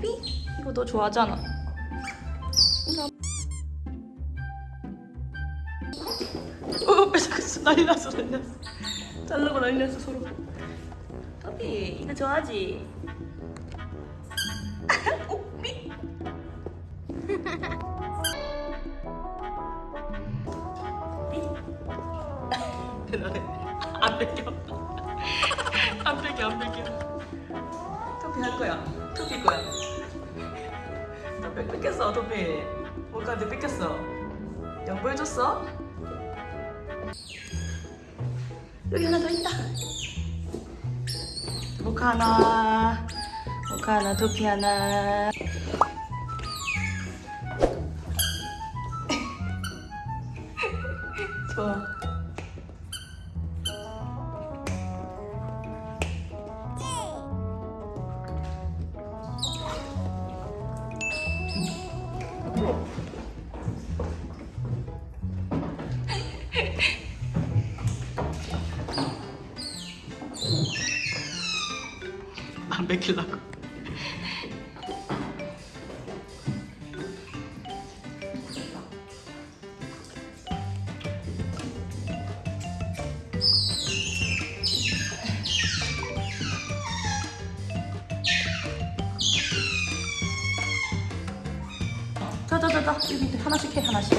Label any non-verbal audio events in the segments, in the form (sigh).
토프 너 좋아하잖아. 어, 뺏어갔어. 난리 났어, 난리 났어. 자르고 난리 났어, 서로. 토피, 이거 좋아하지? 어, 미. 대단해. 안 뺏겨. 안 뺏겨, 안 뺏겨. 토피 할 거야. 토피 거야. 토피 뺏겼어, 토피. 몰카한테 뺏겼어. 양보해줬어? 여기 하나 더 있다. 모카 하나, 모카 하나, 토피 하나. (laughs) 좋아. 안 뺏기려고. 자자자자 여기 하나씩 해 하나씩.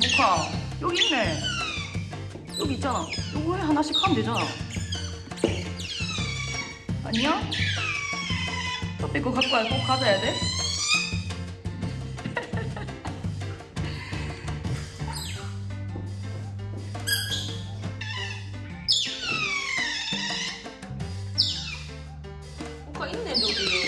모카 여기 있네. 여기 있잖아. 요거 해 하나씩 하면 되잖아. 아니야? 커피 그거 갖고 와야 꼭 가져야 돼? (laughs) 뭐가 있네 저기.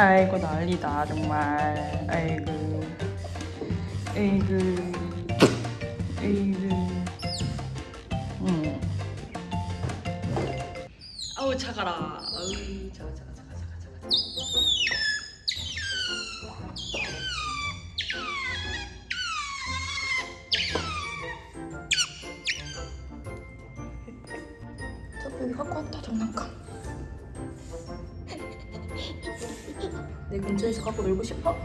아이고 난리다 정말. 아이고. 아이고. 아이고. 응 아우 차가라. 아우 차가 차가 차가 차가 차가 저 여기 갖고 왔다 장난감 내 근처에서 갖고 놀고 싶어?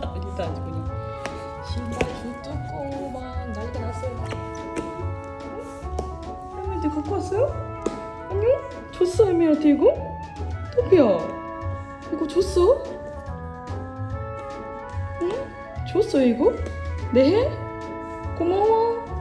난리다 아주 그냥 신발 줄 뜯고 막 난리가 났어요 할머니한테 갖고 왔어요? 아니요? 줬어 할머니한테 이거? 토피야 이거 줬어? 줬어 이거? 네? 고마워